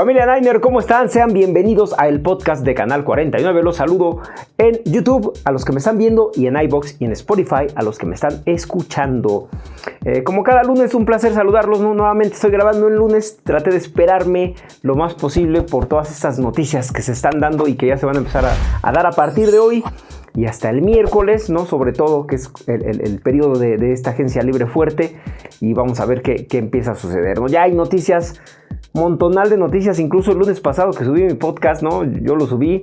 Familia Niner, ¿cómo están? Sean bienvenidos a el podcast de Canal 49. Los saludo en YouTube a los que me están viendo y en iBox y en Spotify a los que me están escuchando. Eh, como cada lunes, un placer saludarlos. Nuevamente estoy grabando el lunes. Traté de esperarme lo más posible por todas estas noticias que se están dando y que ya se van a empezar a, dar a partir de hoy y hasta el miércoles, ¿no? Sobre todo, que es el, periodo de, esta agencia libre fuerte y vamos a ver qué, empieza a suceder, ¿no? Ya hay noticias montonal de noticias, incluso el lunes pasado que subí mi podcast, ¿no? Yo lo subí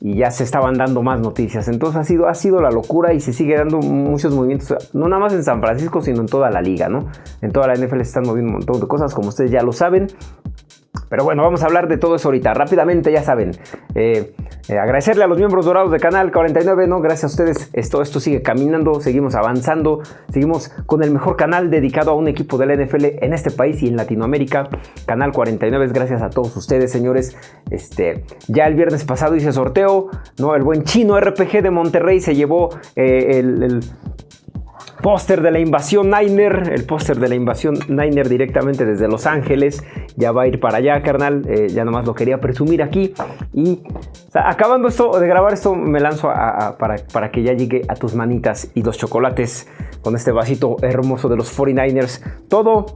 y ya se estaban dando más noticias. Entonces ha sido, ha sido la locura y se sigue dando muchos movimientos, no nada más en San Francisco, sino en toda la liga, ¿no? En toda la NFL se están moviendo un montón de cosas, como ustedes ya lo saben. Pero bueno, vamos a hablar de todo eso ahorita. Rápidamente, ya saben, eh, eh, agradecerle a los miembros dorados de Canal 49, ¿no? Gracias a ustedes, esto, esto sigue caminando, seguimos avanzando, seguimos con el mejor canal dedicado a un equipo de la NFL en este país y en Latinoamérica. Canal 49 es gracias a todos ustedes, señores. Este, ya el viernes pasado hice sorteo, ¿no? El buen chino RPG de Monterrey se llevó eh, el póster de la invasión Niner, el póster de la invasión Niner directamente desde Los Ángeles, ya va a ir para allá, carnal, eh, ya nomás lo quería presumir aquí. Y acabando esto de grabar esto me lanzo para, para que ya llegue a tus manitas y los chocolates con este vasito hermoso de los 49ers, todo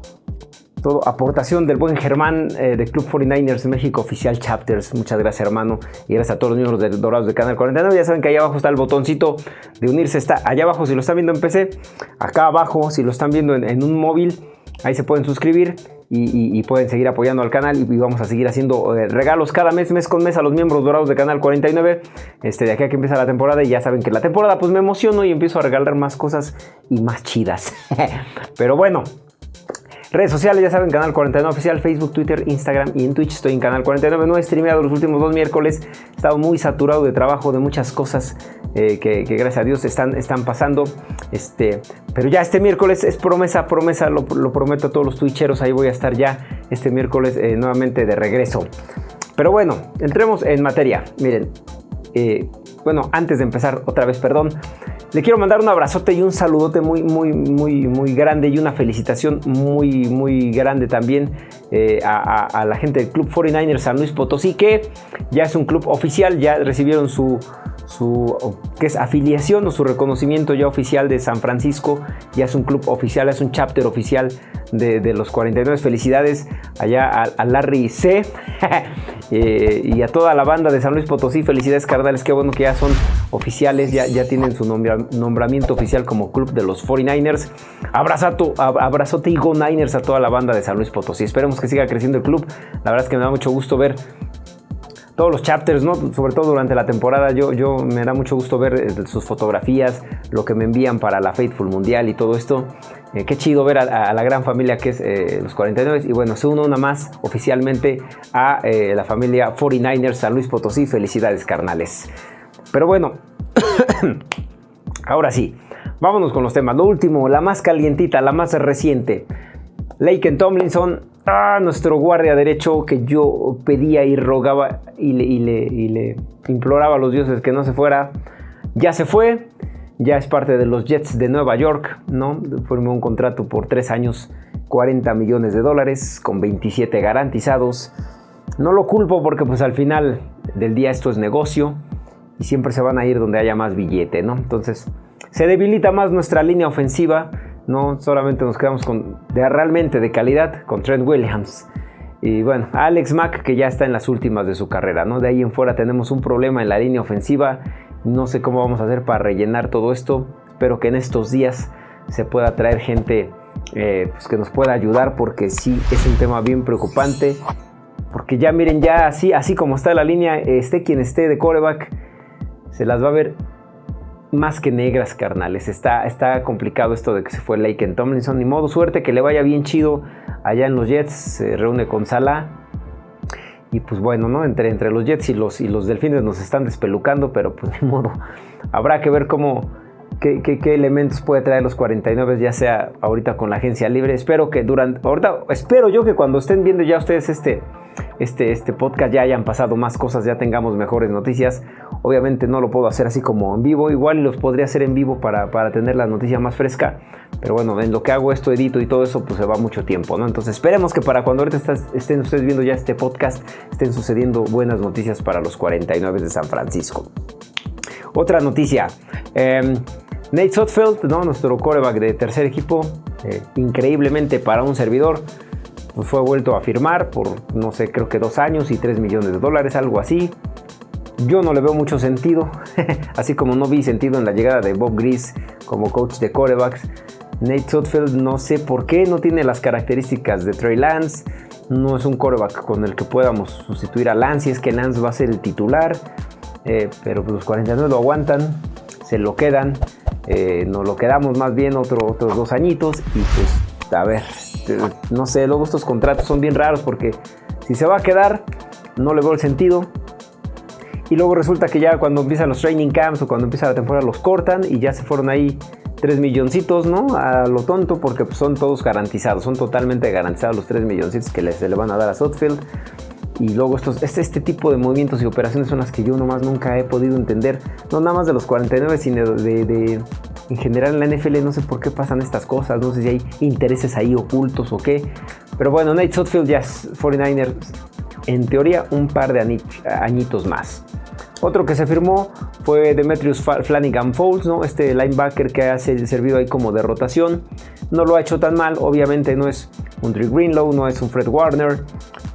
todo, aportación del buen Germán eh, de Club 49ers México Oficial Chapters. Muchas gracias, hermano. Y gracias a todos los miembros de Dorados de Canal 49. Ya saben que ahí abajo está el botoncito de unirse. Está allá abajo si lo están viendo en PC. Acá abajo si lo están viendo en, un móvil. Ahí se pueden suscribir. Y, pueden seguir apoyando al canal y, vamos a seguir haciendo eh, regalos cada mes, mes con mes a los miembros dorados de Canal 49. Este, de aquí a que empieza la temporada y ya saben que la temporada pues me emociono y empiezo a regalar más cosas y más chidas. Pero bueno, Redes sociales, ya saben, Canal 49 Oficial, Facebook, Twitter, Instagram y en Twitch estoy en Canal 49. No he streameado los últimos dos miércoles, he estado muy saturado de trabajo, de muchas cosas eh, que, gracias a Dios están, están pasando. Este, pero ya este miércoles es promesa, promesa, lo, prometo a todos los twitcheros, ahí voy a estar ya este miércoles eh, nuevamente de regreso. Pero bueno, entremos en materia. Miren, eh, bueno, antes de empezar, otra vez, perdón. Le quiero mandar un abrazote y un saludote muy, muy, muy, muy grande y una felicitación muy, muy grande también eh, a, la gente del Club 49ers San Luis Potosí, que ya es un club oficial, ya recibieron su, su que es afiliación o su reconocimiento ya oficial de San Francisco, ya es un club oficial, es un chapter oficial de, los 49. Felicidades allá a, Larry C. Eh, y a toda la banda de San Luis Potosí. Felicidades, carnales. Qué bueno que ya son oficiales, ya, ya tienen su nombramiento oficial como club de los 49ers. Abrazato, abrazote y go Niners a toda la banda de San Luis Potosí. Esperemos que siga creciendo el club. La verdad es que me da mucho gusto ver todos los chapters, ¿no? sobre todo durante la temporada, yo, yo me da mucho gusto ver eh, sus fotografías, lo que me envían para la Faithful Mundial y todo esto. Eh, qué chido ver a, la gran familia que es eh, los 49 y bueno, se une una más oficialmente a la familia 49ers San Luis Potosí. Felicidades, carnales. Pero bueno, ahora sí, vámonos con los temas. Lo último, la más calientita, la más reciente. Laken Tomlinson nuestro guardia derecho que yo pedía y rogaba y le, imploraba a los dioses que no se fuera, ya se fue, ya es parte de los Jets de Nueva York, ¿no? Formó un contrato por tres años, 40 millones de dólares, con 27 garantizados. No lo culpo porque pues al final del día esto es negocio y siempre se van a ir donde haya más billete, ¿no? Entonces se debilita más nuestra línea ofensiva no solamente nos quedamos con de realmente de calidad con Trent Williams. Y bueno, Alex Mack que ya está en las últimas de su carrera, ¿no? De ahí en fuera tenemos un problema en la línea ofensiva. No sé cómo vamos a hacer para rellenar todo esto. Espero que en estos días se pueda traer gente eh, pues que nos pueda ayudar porque sí es un tema bien preocupante. Porque ya miren, ya así, así como está la línea, esté quien esté de coreback, se las va a ver más que negras, carnales. Está, está complicado esto de que se fue Laken Tomlinson. Ni modo, suerte que le vaya bien chido allá en los Jets. Se reúne con Salah. Y pues bueno, ¿no? Entre, entre los Jets y los, y los Delfines nos están despelucando, pero pues ni modo. Habrá que ver cómo, qué, elementos puede traer los 49, ya sea ahorita con la agencia libre. Espero que durante, ahorita, espero yo que cuando estén viendo ya ustedes este, este, este podcast ya hayan pasado más cosas, ya tengamos mejores noticias. Obviamente no lo puedo hacer así como en vivo, igual los podría hacer en vivo para, para tener la noticia más fresca. Pero bueno, en lo que hago esto, edito y todo eso, pues se va mucho tiempo, ¿no? Entonces esperemos que para cuando ahorita estén ustedes viendo ya este podcast, estén sucediendo buenas noticias para los 49 de San Francisco. Otra noticia. Em, Nate Sotfeld, ¿no? nuestro coreback de tercer equipo, eh, increíblemente para un servidor, pues fue vuelto a firmar por, no sé, creo que dos años y tres millones de dólares, algo así. Yo no le veo mucho sentido, así como no vi sentido en la llegada de Bob Gris como coach de corebacks. Nate Sotfeld no sé por qué no tiene las características de Trey Lance, no es un coreback con el que podamos sustituir a Lance, y es que Lance va a ser el titular, eh, pero los 49 lo aguantan, se lo quedan, eh, nos lo quedamos más bien otros dos añitos y pues a ver, no sé, luego estos contratos son bien raros porque si se va a quedar, no le veo el sentido. Y luego resulta que ya cuando empiezan los training camps o cuando empieza la temporada los cortan y ya se fueron ahí 3 milloncitos, ¿no? A lo tonto porque pues, son todos garantizados, son totalmente garantizados los 3 milloncitos que se le van a dar a Sotfield. Y luego estos, este, este tipo de movimientos y operaciones son las que yo nomás nunca he podido entender. No nada más de los 49, sino de, en general en la NFL no sé por qué pasan estas cosas, no sé si hay intereses ahí ocultos o qué. Pero bueno, Nate Sotfield ya es 49ers en teoría un par de añitos más. Otro que se firmó fue Demetrius Flanagan Fowles, ¿no? este linebacker que ha servido ahí como de rotación. No lo ha hecho tan mal, obviamente no es un Drew Greenlow, no es un Fred Warner,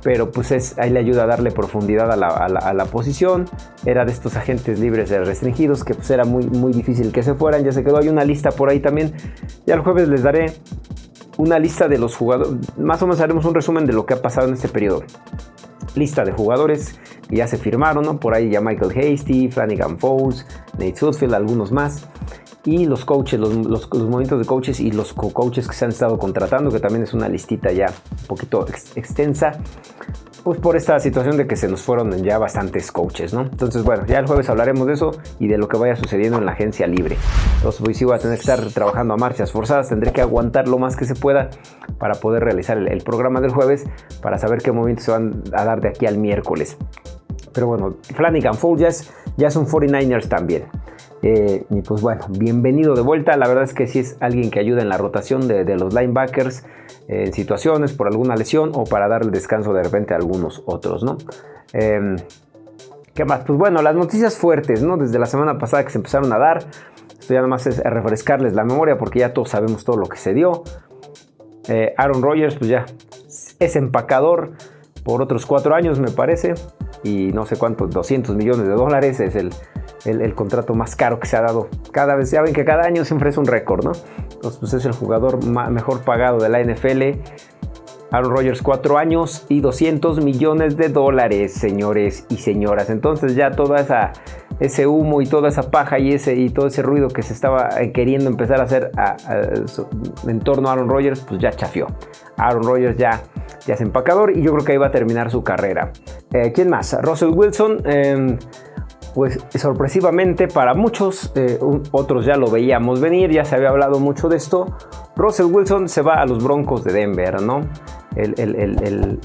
pero pues es, ahí le ayuda a darle profundidad a la, posición. Era de estos agentes libres restringidos que pues era muy, muy difícil que se fueran, ya se quedó, hay una lista por ahí también. Ya el jueves les daré una lista de los jugadores, más o menos haremos un resumen de lo que ha pasado en este periodo lista de jugadores que ya se firmaron, ¿no? Por ahí ya Michael Hasty, Flanagan Fowles, Nate Sudfield, algunos más. Y los coaches, los, los, movimientos de coaches y los co-coaches que se han estado contratando, que también es una listita ya un poquito extensa pues por esta situación de que se nos fueron ya bastantes coaches, ¿no? Entonces, bueno, ya el jueves hablaremos de eso y de lo que vaya sucediendo en la agencia libre. Entonces, pues sí voy a tener que estar trabajando a marchas forzadas, tendré que aguantar lo más que se pueda para poder realizar el, programa del jueves, para saber qué movimientos se van a dar de aquí al miércoles. Pero bueno, Flanagan Folges ya son 49ers también. Eh, y pues bueno, bienvenido de vuelta. La verdad es que sí es alguien que ayuda en la rotación de, los linebackers en situaciones por alguna lesión o para darle descanso de repente a algunos otros, ¿no? Em, ¿Qué más? Pues bueno, las noticias fuertes, ¿no? Desde la semana pasada que se empezaron a dar. Esto ya nada más es refrescarles la memoria porque ya todos sabemos todo lo que se dio. Eh, Aaron Rodgers, pues ya es empacador por otros cuatro años, me parece. Y no sé cuántos, 200 millones de dólares es el, el, contrato más caro que se ha dado. Cada vez, ya ven que cada año siempre es un récord, ¿no? Entonces, pues es el jugador mejor pagado de la NFL. Aaron Rodgers, 4 años y 200 millones de dólares, señores y señoras. Entonces ya toda esa ese humo y toda esa paja y ese y todo ese ruido que se estaba eh, queriendo empezar a hacer en torno a Aaron Rodgers, pues ya chafió. Aaron Rodgers ya, ya es empacador y yo creo que ahí va a terminar su carrera. Eh, ¿Quién más? Russell Wilson. Em, pues sorpresivamente para muchos, eh, otros ya lo veíamos venir, ya se había hablado mucho de esto. Russell Wilson se va a los Broncos de Denver, ¿no? El, el,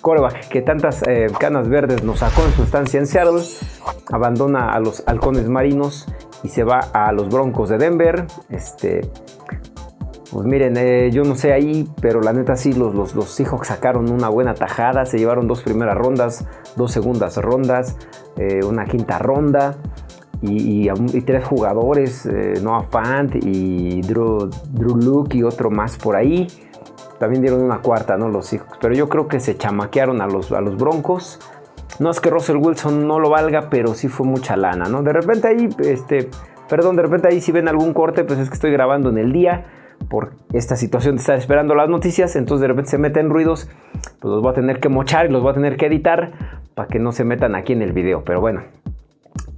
coreback que tantas eh, canas verdes nos sacó en su estancia en Seattle, abandona a los halcones marinos y se va a los Broncos de Denver. Este, pues miren, eh, yo no sé ahí, pero la neta sí, los, los, los, sacaron una buena tajada, se llevaron dos primeras rondas, dos segundas rondas, eh, una quinta ronda y, tres jugadores, eh, Noah Fant y Drew, Drew Luke y otro más por ahí. También dieron una cuarta, ¿no? Los Seahawks, pero yo creo que se chamaquearon a los, a los Broncos. No es que Russell Wilson no lo valga, pero sí fue mucha lana, ¿no? De repente ahí, este, perdón, de repente ahí si ven algún corte, pues es que estoy grabando en el día por esta situación de estar esperando las noticias, entonces de repente se meten ruidos, pues los voy a tener que mochar y los voy a tener que editar para que no se metan aquí en el video, pero bueno.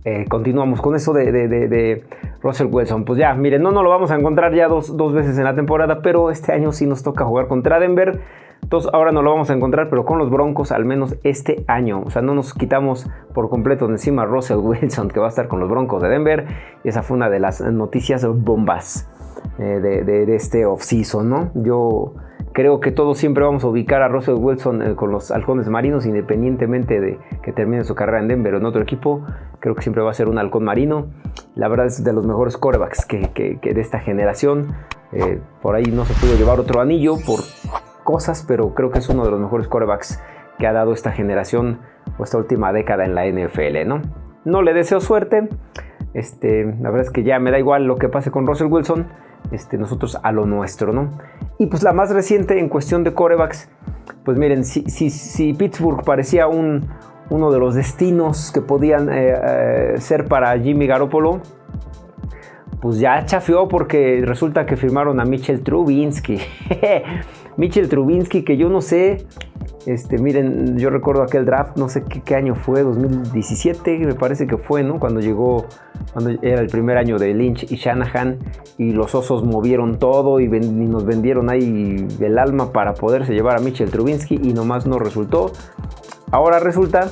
Eh, continuamos con eso de, Russell Wilson. Pues ya, miren, no, no lo vamos a encontrar ya dos, veces en la temporada, pero este año sí nos toca jugar contra Denver. Entonces ahora no lo vamos a encontrar, pero con los Broncos al menos este año. O sea, no nos quitamos por completo de encima a Russell Wilson, que va a estar con los Broncos de Denver. Y esa fue una de las noticias bombas eh, de, de, este offseason, ¿no? Yo creo que todos siempre vamos a ubicar a Russell Wilson eh, con los halcones marinos, independientemente de que termine su carrera en Denver o en otro equipo. Creo que siempre va a ser un halcón marino. La verdad es de los mejores corebacks que, de esta generación. Eh, por ahí no se pudo llevar otro anillo por cosas, pero creo que es uno de los mejores corebacks que ha dado esta generación o esta última década en la NFL, ¿no? No le deseo suerte. Este, la verdad es que ya me da igual lo que pase con Russell Wilson. Este, nosotros a lo nuestro, ¿no? Y pues la más reciente en cuestión de corebacks, pues miren, si, Pittsburgh parecía un, uno de los destinos que podían eh, eh, ser para Jimmy Garoppolo, pues ya chafió porque resulta que firmaron a Mitchell Trubinsky. Mitchell Trubinsky, que yo no sé, este, miren, yo recuerdo aquel draft, no sé qué, año fue, 2017, me parece que fue, ¿no? Cuando llegó, cuando era el primer año de Lynch y Shanahan y los osos movieron todo y, nos vendieron ahí el alma para poderse llevar a Mitchell Trubinsky y nomás no resultó. Ahora resulta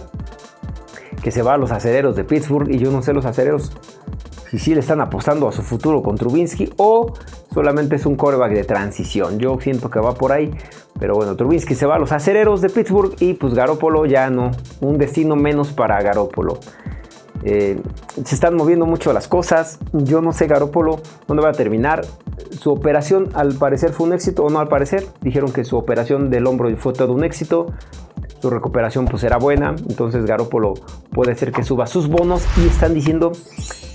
que se va a los acereros de Pittsburgh y yo no sé los acereros si sí le están apostando a su futuro con Trubinsky o solamente es un coreback de transición. Yo siento que va por ahí, pero bueno, Trubinsky se va a los acereros de Pittsburgh y pues Garópolo ya no, un destino menos para Garópolo. Eh, se están moviendo mucho las cosas. Yo no sé Garópolo dónde va a terminar. Su operación al parecer fue un éxito o no al parecer. Dijeron que su operación del hombro fue todo un éxito su recuperación pues era buena, entonces Garópolo puede ser que suba sus bonos y están diciendo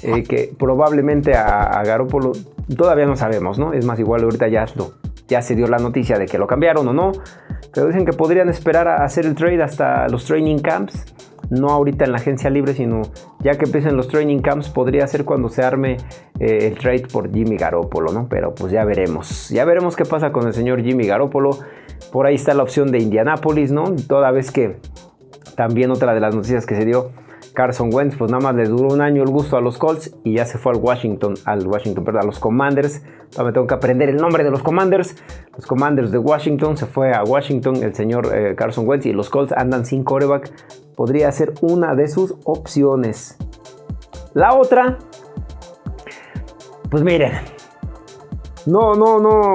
eh, que probablemente a, Garópolo todavía no sabemos, ¿no? Es más, igual ahorita ya, ya se dio la noticia de que lo cambiaron o no, pero dicen que podrían esperar a hacer el trade hasta los training camps, no ahorita en la agencia libre, sino ya que empiecen los training camps, podría ser cuando se arme eh, el trade por Jimmy Garoppolo, ¿no? Pero pues ya veremos, ya veremos qué pasa con el señor Jimmy Garoppolo. Por ahí está la opción de Indianapolis, ¿no? Toda vez que también otra de las noticias que se dio, Carson Wentz, pues nada más le duró un año el gusto a los Colts y ya se fue al Washington, al Washington, perdón, a los Commanders. Todavía me tengo que aprender el nombre de los Commanders. Los Commanders de Washington, se fue a Washington el señor eh, Carson Wentz y los Colts andan sin coreback. Podría ser una de sus opciones. La otra, pues miren, no, no, no.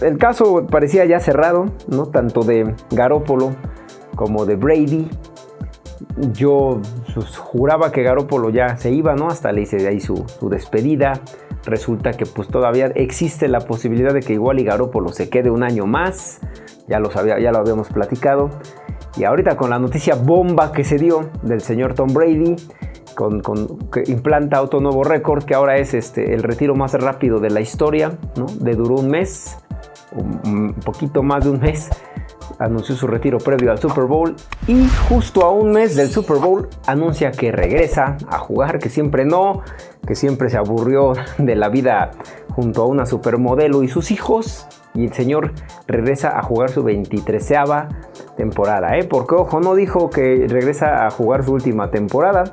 El caso parecía ya cerrado, ¿no? Tanto de Garópolo como de Brady. Yo pues, juraba que Garópolo ya se iba, ¿no? Hasta le hice de ahí su, despedida. Resulta que pues todavía existe la posibilidad de que igual y Garópolo se quede un año más. Ya lo, sabía, ya lo habíamos platicado. Y ahorita con la noticia bomba que se dio del señor Tom Brady, con, que implanta otro nuevo récord, que ahora es este, el retiro más rápido de la historia, ¿no? De duró un mes, un poquito más de un mes, anunció su retiro previo al Super Bowl y justo a un mes del Super Bowl anuncia que regresa a jugar, que siempre no, que siempre se aburrió de la vida junto a una supermodelo y sus hijos y el señor regresa a jugar su 23 temporada, ¿eh? Porque ojo, no dijo que regresa a jugar su última temporada,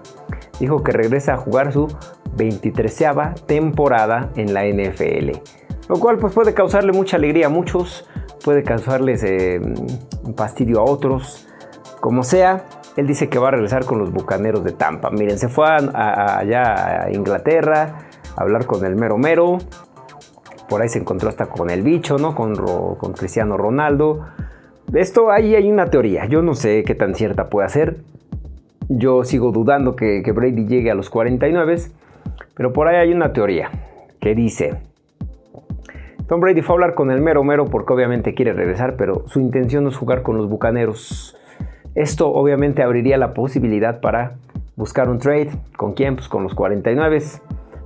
dijo que regresa a jugar su 23 temporada en la NFL. Lo cual pues puede causarle mucha alegría a muchos, puede causarles eh, fastidio a otros, como sea. Él dice que va a regresar con los Bucaneros de Tampa. Miren, se fue allá a Inglaterra a hablar con el mero mero. Por ahí se encontró hasta con el bicho, ¿no? Con, con Cristiano Ronaldo. Esto ahí hay una teoría. Yo no sé qué tan cierta puede ser. Yo sigo dudando que, Brady llegue a los 49, pero por ahí hay una teoría que dice, Tom Brady fue a hablar con el mero mero porque obviamente quiere regresar, pero su intención es jugar con los Bucaneros. Esto obviamente abriría la posibilidad para buscar un trade. ¿Con quién? Pues con los 49.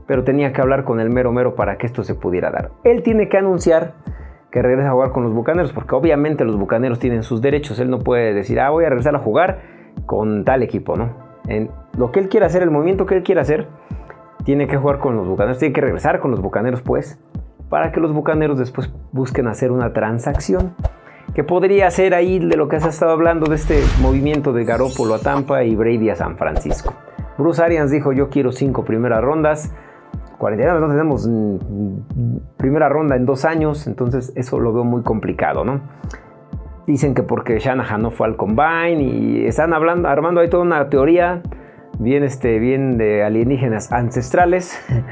Pero tenía que hablar con el mero mero para que esto se pudiera dar. Él tiene que anunciar que regrese a jugar con los Bucaneros porque obviamente los Bucaneros tienen sus derechos. Él no puede decir, ah, voy a regresar a jugar con tal equipo, ¿no? En lo que él quiera hacer, el movimiento que él quiera hacer, tiene que jugar con los bucaneros, tiene que regresar con los bucaneros, pues, para que los bucaneros después busquen hacer una transacción. Que podría ser ahí de lo que se ha estado hablando de este movimiento de Garópolo a Tampa y Brady a San Francisco. Bruce Arians dijo: Yo quiero cinco primeras rondas. 49 no tenemos primera ronda en dos años, entonces eso lo veo muy complicado, ¿no? Dicen que porque Shanahan no fue al combine y están hablando, armando ahí toda una teoría bien, este, bien de alienígenas ancestrales.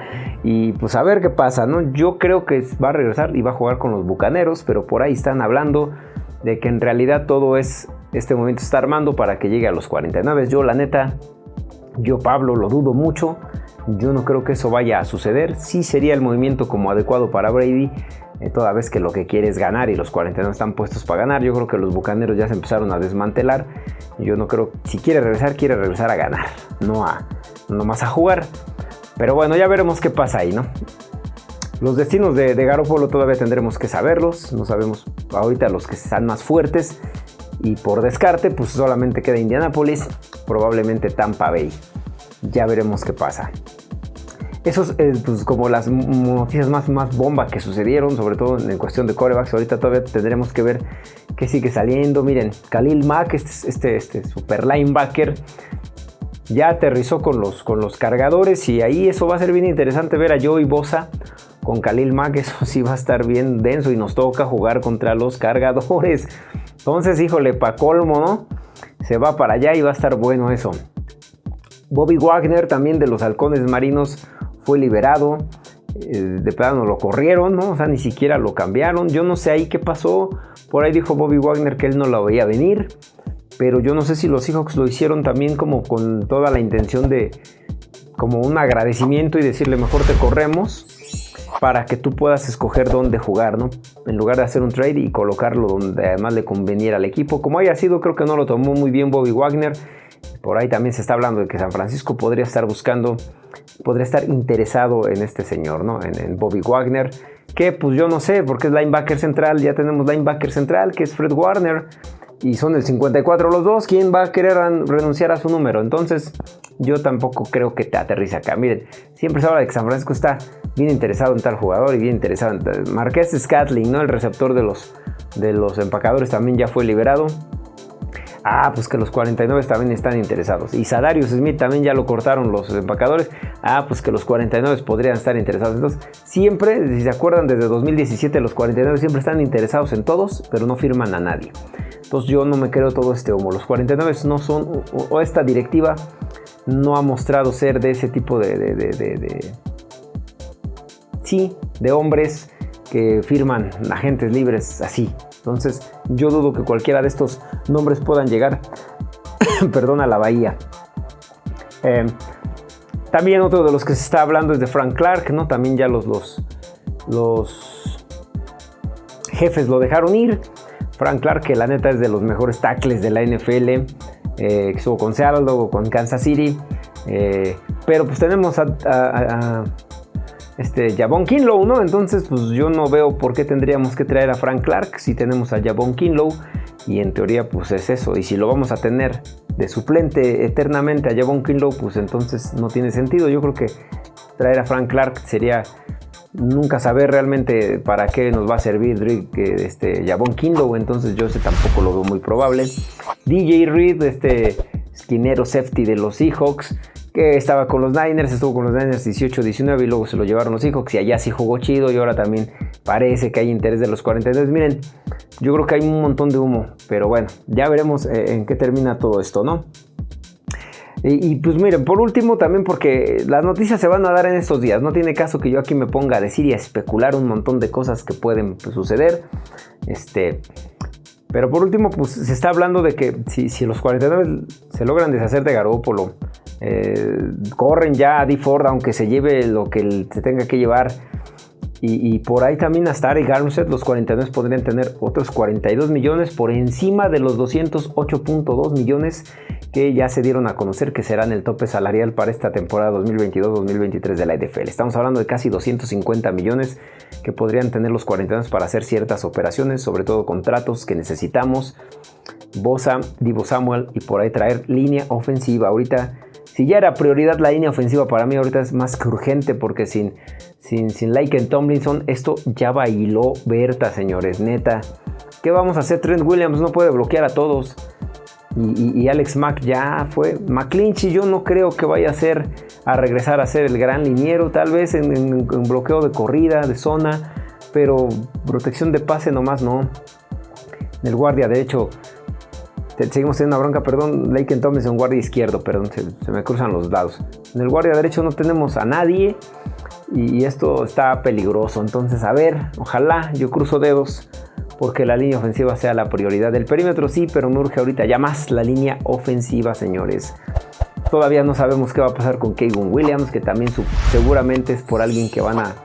Y pues a ver qué pasa, ¿no? Yo creo que va a regresar y va a jugar con los bucaneros, pero por ahí están hablando de que en realidad todo es, este momento está armando para que llegue a los 49. Yo, la neta, yo, Pablo, lo dudo mucho. Yo no creo que eso vaya a suceder. Sí sería el movimiento como adecuado para Brady, eh, toda vez que lo que quiere es ganar y los 49 están puestos para ganar. Yo creo que los bucaneros ya se empezaron a desmantelar. Yo no creo, si quiere regresar, quiere regresar a ganar, no a no más a jugar. Pero bueno, ya veremos qué pasa ahí, ¿no? Los destinos de, de Garoppolo todavía tendremos que saberlos. No sabemos ahorita los que están más fuertes. Y por descarte, pues solamente queda Indianapolis, probablemente Tampa Bay. Ya veremos qué pasa. Esos, eh, pues como las noticias más, más bomba que sucedieron, sobre todo en cuestión de corebacks. Ahorita todavía tendremos que ver qué sigue saliendo. Miren, Khalil Mack, este, este, este super linebacker, ya aterrizó con los, con los cargadores y ahí eso va a ser bien interesante ver a Joey Bosa con Khalil Mack, eso sí va a estar bien denso y nos toca jugar contra los cargadores. Entonces, híjole, pa' colmo, ¿no? Se va para allá y va a estar bueno eso. Bobby Wagner, también de los halcones marinos, fue liberado. Eh, de plano lo corrieron, ¿no? O sea, ni siquiera lo cambiaron. Yo no sé ahí qué pasó. Por ahí dijo Bobby Wagner que él no lo veía venir pero yo no sé si los Seahawks lo hicieron también como con toda la intención de como un agradecimiento y decirle mejor te corremos para que tú puedas escoger dónde jugar, ¿no? En lugar de hacer un trade y colocarlo donde además le conveniera al equipo. Como haya sido, creo que no lo tomó muy bien Bobby Wagner. Por ahí también se está hablando de que San Francisco podría estar buscando, podría estar interesado en este señor, ¿no? En, Bobby Wagner. Que pues yo no sé, porque es linebacker central, ya tenemos linebacker central, que es Fred Warner y son el 54 los dos, ¿quién va a querer renunciar a su número? Entonces, yo tampoco creo que te aterrice acá. Miren, siempre se habla de que San Francisco está bien interesado en tal jugador y bien interesado en Marqués Scatling, ¿no? El receptor de los, de los empacadores también ya fue liberado. Ah, pues que los 49 también están interesados. Y Sadarius Smith también ya lo cortaron los empacadores. Ah, pues que los 49 podrían estar interesados. Entonces, siempre, si se acuerdan, desde 2017 los 49 siempre están interesados en todos, pero no firman a nadie. Entonces yo no me creo todo este humo. Los 49 no son, o, esta directiva no ha mostrado ser de ese tipo de, de, sí, de hombres que firman agentes libres así. Entonces yo dudo que cualquiera de estos nombres puedan llegar, perdón, a la bahía. Em, también otro de los que se está hablando es de Frank Clark, ¿no? También ya los, los, jefes lo dejaron ir. Frank Clark, que la neta es de los mejores tackles de la NFL, eh, estuvo con Seattle, luego con Kansas City. Eh, pero pues tenemos a este Jabón Kinlow, ¿no? Entonces, pues yo no veo por qué tendríamos que traer a Frank Clark si tenemos a Jabón Kinlow y en teoría pues es eso. Y si lo vamos a tener de suplente eternamente a Jabón Kinlow, pues entonces no tiene sentido. Yo creo que traer a Frank Clark sería nunca saber realmente para qué nos va a servir este, Jabón Kinlow, entonces yo sé tampoco lo veo muy probable. DJ Reed, este esquinero safety de los Seahawks, que estaba con los Niners, estuvo con los Niners 18-19 y luego se lo llevaron los Seahawks y allá sí jugó chido y ahora también parece que hay interés de los 42. Miren, yo creo que hay un montón de humo, pero bueno, ya veremos eh, en qué termina todo esto, ¿no? Y, pues miren, por último también porque las noticias se van a dar en estos días, no tiene caso que yo aquí me ponga a decir y a especular un montón de cosas que pueden pues, suceder. Este, pero por último, pues se está hablando de que si, si los 49 se logran deshacer de Garópolo, eh, corren ya a D Ford aunque se lleve lo que se tenga que llevar. Y, por ahí también hasta Ari Garmset, los 49 podrían tener otros 42 millones por encima de los 208.2 millones que ya se dieron a conocer que serán el tope salarial para esta temporada 2022-2023 de la NFL. Estamos hablando de casi 250 millones que podrían tener los 49 para hacer ciertas operaciones, sobre todo contratos que necesitamos. Bosa, Divo Samuel y por ahí traer línea ofensiva. Ahorita si ya era prioridad la línea ofensiva para mí, ahorita es más que urgente porque sin, sin, sin en Tomlinson esto ya bailó Berta, señores, neta. ¿Qué vamos a hacer? Trent Williams no puede bloquear a todos. Y, Alex Mack ya fue. McClinchy yo no creo que vaya a ser a regresar a ser el gran liniero, tal vez en, bloqueo de corrida, de zona, pero protección de pase nomás no. El guardia derecho seguimos teniendo una bronca, perdón, Laken en guardia izquierdo, perdón, se, me cruzan los dados. En el guardia derecho no tenemos a nadie y esto está peligroso. Entonces, a ver, ojalá yo cruzo dedos porque la línea ofensiva sea la prioridad. del perímetro sí, pero me urge ahorita ya más la línea ofensiva, señores. Todavía no sabemos qué va a pasar con Kevin Williams, que también seguramente es por alguien que van a,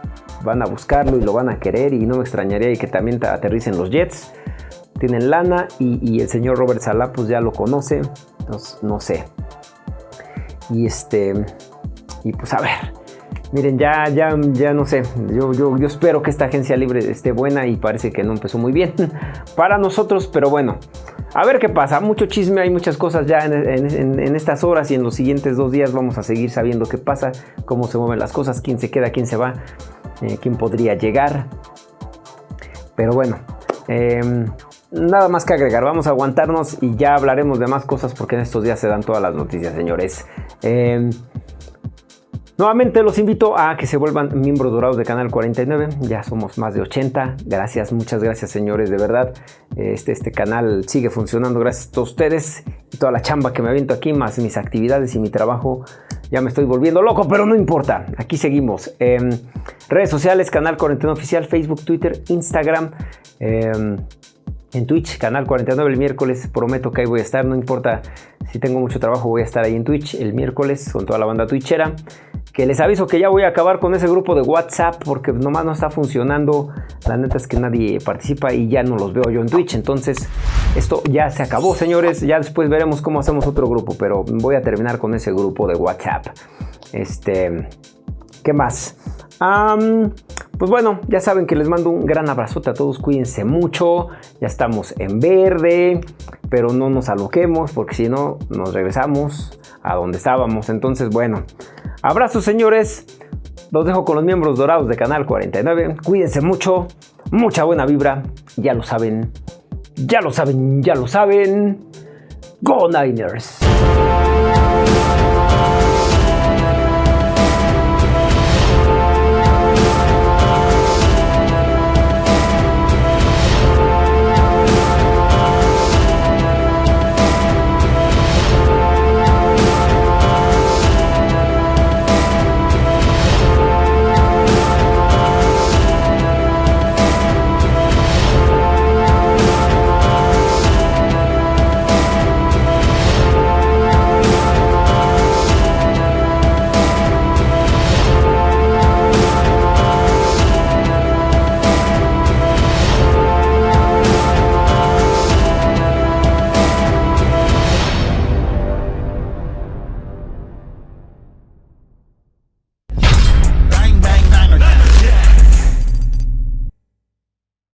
van a buscarlo y lo van a querer y no me extrañaría y que también aterricen los Jets tienen lana y, el señor Robert Salah pues ya lo conoce, entonces no sé. Y este, y pues a ver, miren, ya, ya, ya no sé, yo, yo, yo espero que esta agencia libre esté buena y parece que no empezó muy bien para nosotros, pero bueno. A ver qué pasa, mucho chisme, hay muchas cosas ya en, estas horas y en los siguientes dos días vamos a seguir sabiendo qué pasa, cómo se mueven las cosas, quién se queda, quién se va, eh, quién podría llegar. Pero bueno, eh, Nada más que agregar, vamos a aguantarnos y ya hablaremos de más cosas porque en estos días se dan todas las noticias, señores. Em, nuevamente los invito a que se vuelvan miembros dorados de Canal 49, ya somos más de 80, gracias, muchas gracias señores, de verdad, este, este canal sigue funcionando gracias a ustedes y toda la chamba que me aviento aquí, más mis actividades y mi trabajo, ya me estoy volviendo loco, pero no importa, aquí seguimos. Em, redes sociales, Canal 49 Oficial, Facebook, Twitter, Instagram. Em, en Twitch, canal 49 el miércoles. Prometo que ahí voy a estar, no importa si tengo mucho trabajo, voy a estar ahí en Twitch el miércoles con toda la banda twitchera. Que les aviso que ya voy a acabar con ese grupo de WhatsApp porque nomás no está funcionando. La neta es que nadie participa y ya no los veo yo en Twitch. Entonces, esto ya se acabó, señores. Ya después veremos cómo hacemos otro grupo, pero voy a terminar con ese grupo de WhatsApp. Este, ¿qué más? pues bueno, ya saben que les mando un gran abrazote a todos, cuídense mucho, ya estamos en verde, pero no nos aloquemos porque si no nos regresamos a donde estábamos. Entonces, bueno, abrazos señores, los dejo con los miembros dorados de Canal 49, cuídense mucho, mucha buena vibra, ya lo saben, ya lo saben, ya lo saben, Go Niners.